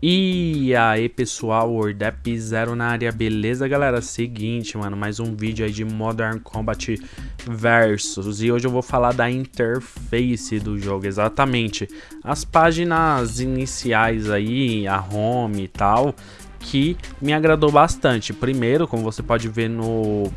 E aí pessoal, Wordap Zero na área, beleza galera? Seguinte, mano, mais um vídeo aí de Modern Combat Versus. E hoje eu vou falar da interface do jogo, exatamente. As páginas iniciais aí, a home e tal Que me agradou bastante. Primeiro, como você pode ver no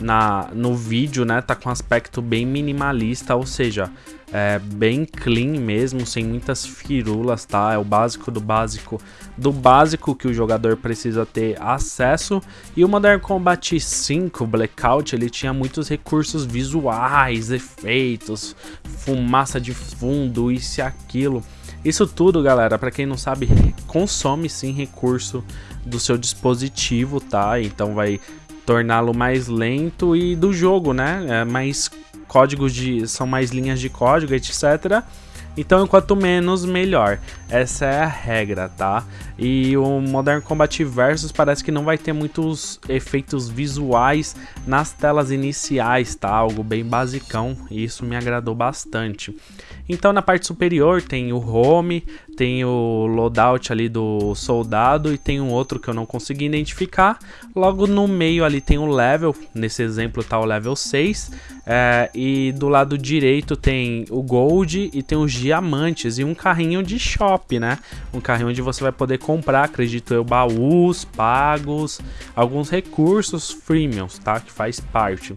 na, no vídeo, né, tá com um aspecto bem minimalista, ou seja, é bem clean mesmo, sem muitas firulas, tá? É o básico do básico do básico que o jogador precisa ter acesso. E o Modern Combat 5 Blackout, ele tinha muitos recursos visuais, efeitos, fumaça de fundo, isso e aquilo. Isso tudo, galera, para quem não sabe, consome sim recurso do seu dispositivo, tá? Então vai torná-lo mais lento e do jogo, né? É mais códigos de são mais linhas de código, etc. Então, quanto menos, melhor. Essa é a regra, tá? E o Modern Combat Versus parece que não vai ter muitos efeitos visuais nas telas iniciais, tá? Algo bem basicão, e isso me agradou bastante. Então, na parte superior tem o home, tem o loadout ali do soldado e tem um outro que eu não consegui identificar. Logo no meio ali tem o level, nesse exemplo tá o level 6. É, e do lado direito tem o gold e tem os diamantes e um carrinho de shop, né? Um carrinho onde você vai poder comprar, acredito eu, baús, pagos, alguns recursos freemiums, tá? Que faz parte.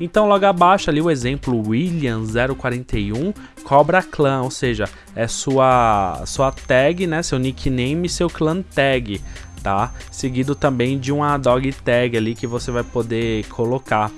Então logo abaixo ali o exemplo William 041 Cobra Clan, ou seja, é sua sua tag, né, seu nickname e seu clan tag, tá? Seguido também de uma dog tag ali que você vai poder colocar.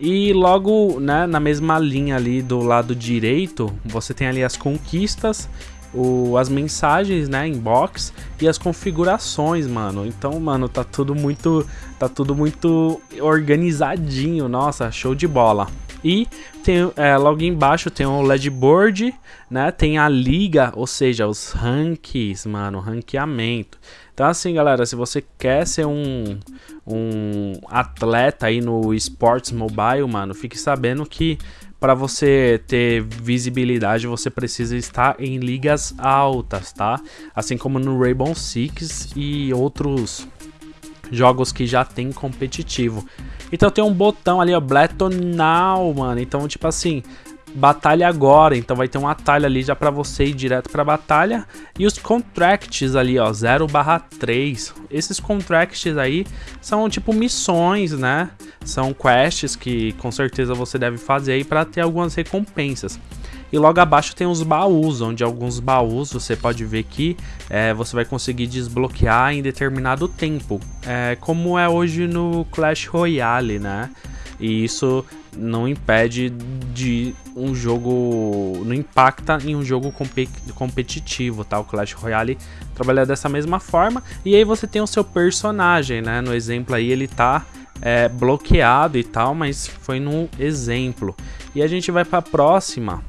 E logo, né, na mesma linha ali do lado direito, você tem ali as conquistas o, as mensagens, né, inbox e as configurações, mano. Então, mano, tá tudo muito, tá tudo muito organizadinho. Nossa, show de bola. E tem, é, logo embaixo tem o LED board, né? Tem a liga, ou seja, os ranks, mano, ranqueamento. Então assim, galera, se você quer ser um, um atleta aí no Sports Mobile, mano, fique sabendo que para você ter visibilidade, você precisa estar em ligas altas, tá? Assim como no Rainbow Six e outros jogos que já tem competitivo. Então tem um botão ali, ó, Battle Now, mano. Então, tipo assim, batalha agora, então vai ter um atalho ali já para você ir direto para batalha. E os contracts ali, ó, 0/3. Esses contracts aí são tipo missões, né? São quests que com certeza você deve fazer aí para ter algumas recompensas. E logo abaixo tem os baús, onde alguns baús você pode ver que é, você vai conseguir desbloquear em determinado tempo, é, como é hoje no Clash Royale, né? E isso não impede de um jogo. não impacta em um jogo competitivo, tá? O Clash Royale trabalha dessa mesma forma. E aí você tem o seu personagem, né? No exemplo aí ele tá é, bloqueado e tal, mas foi no exemplo. E a gente vai para a próxima,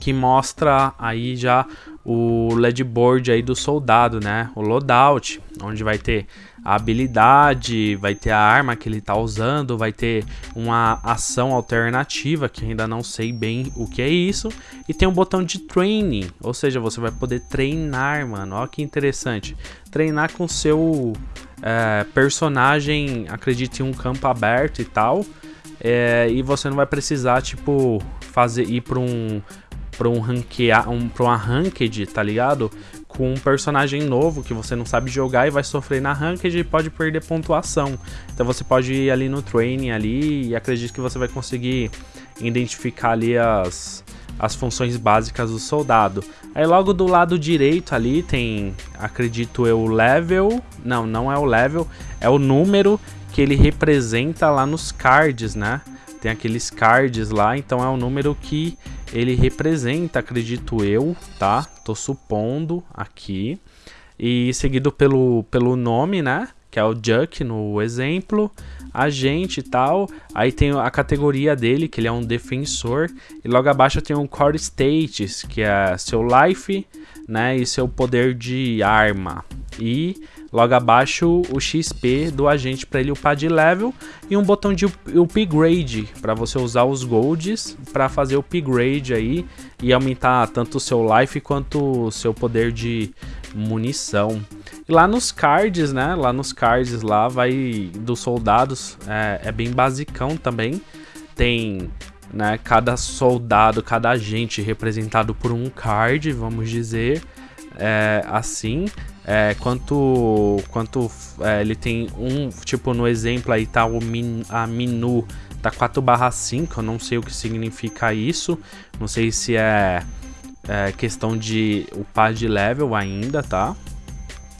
que mostra aí já o LED board aí do soldado, né? O loadout, onde vai ter a habilidade, vai ter a arma que ele tá usando, vai ter uma ação alternativa, que ainda não sei bem o que é isso, e tem um botão de training, ou seja, você vai poder treinar, mano. Olha que interessante. Treinar com seu é, personagem, acredite em um campo aberto e tal, é, e você não vai precisar, tipo, fazer ir para um para um ranquear, um, pra uma ranked, tá ligado? Com um personagem novo que você não sabe jogar e vai sofrer na ranked e pode perder pontuação. Então você pode ir ali no training ali e acredito que você vai conseguir identificar ali as, as funções básicas do soldado. Aí logo do lado direito ali tem, acredito eu, o level. Não, não é o level, é o número que ele representa lá nos cards, né? Tem aqueles cards lá, então é o número que ele representa, acredito eu, tá? Tô supondo aqui. E seguido pelo, pelo nome, né? Que é o Juck no exemplo. Agente e tal. Aí tem a categoria dele, que ele é um defensor. E logo abaixo tem um Core Status, que é seu life, né? E seu poder de arma. E Logo abaixo o XP do agente para ele upar de level e um botão de upgrade para você usar os golds para fazer o upgrade aí e aumentar tanto o seu life quanto o seu poder de, munição. E lá nos cards, né? Lá nos cards lá vai dos soldados, é, é bem basicão também. Tem né, cada soldado, cada agente representado por um card, vamos dizer é, assim. É, quanto quanto é, ele tem um, tipo no exemplo aí tá o min, a minu tá 4 barra 5, eu não sei o que significa isso, não sei se é, é questão de upar de level ainda, tá?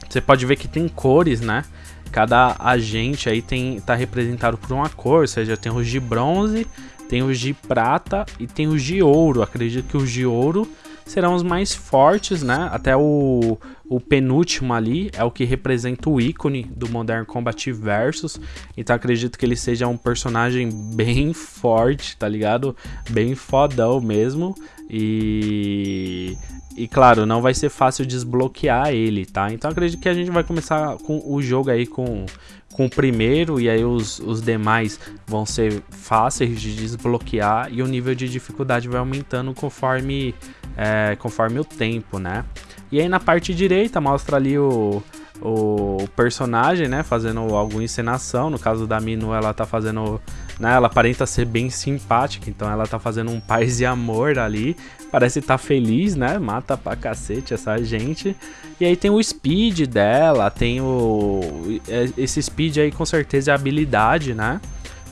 Você pode ver que tem cores, né? Cada agente aí tem, tá representado por uma cor, ou seja, tem os de bronze, tem os de prata e tem os de ouro. Acredito que os de ouro serão os mais fortes, né? Até o, o penúltimo ali é o que representa o ícone do Modern Combat Versus. Então acredito que ele seja um personagem bem forte, tá ligado? Bem fodão mesmo. E e claro, não vai ser fácil desbloquear ele, tá? Então acredito que a gente vai começar com o jogo aí com, com o primeiro e aí os, os demais vão ser fáceis de desbloquear e o nível de dificuldade vai aumentando conforme, é, conforme o tempo, né? E aí na parte direita mostra ali o, o personagem, né, fazendo alguma encenação. No caso da Minu, ela tá fazendo, né, ela aparenta ser bem simpática, então ela tá fazendo um paz e amor ali. Parece estar tá feliz, né? Mata pra cacete essa gente. E aí tem o speed dela, tem o é, esse speed aí com certeza é habilidade, né?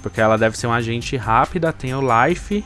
Porque ela deve ser uma agente rápida, tem o life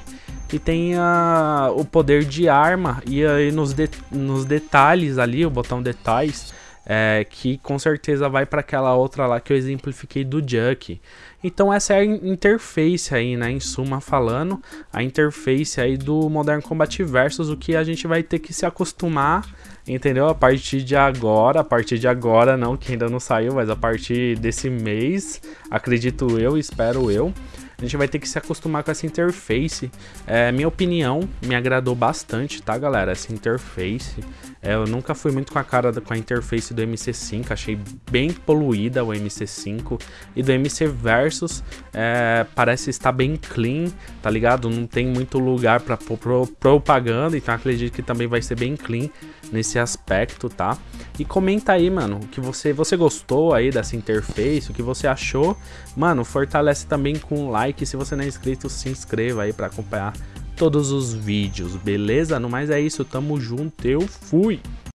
e tem a, o poder de arma. E aí nos, de, nos detalhes ali, o botão detalhes, é, que com certeza vai para aquela outra lá que eu exemplifiquei do Juck. Então essa é a interface aí, né, em suma falando, a interface aí do Modern Combat Versus, o que a gente vai ter que se acostumar, entendeu? A partir de agora, a partir de agora não, que ainda não saiu, mas a partir desse mês, acredito eu, espero eu, a gente vai ter que se acostumar com essa interface. É, minha opinião, me agradou bastante, tá, galera? Essa interface. É, eu nunca fui muito com a cara com a interface do MC5, achei bem poluída o MC5. E do MC Versus, é, parece estar bem clean, tá ligado? Não tem muito lugar para pro, propaganda, então acredito que também vai ser bem clean nesse aspecto, tá? E comenta aí, mano, o que você, você gostou aí dessa interface, o que você achou. Mano, fortalece também com like like, se você não é inscrito, se inscreva aí para acompanhar todos os vídeos, beleza? No mais é isso, tamo junto, eu fui!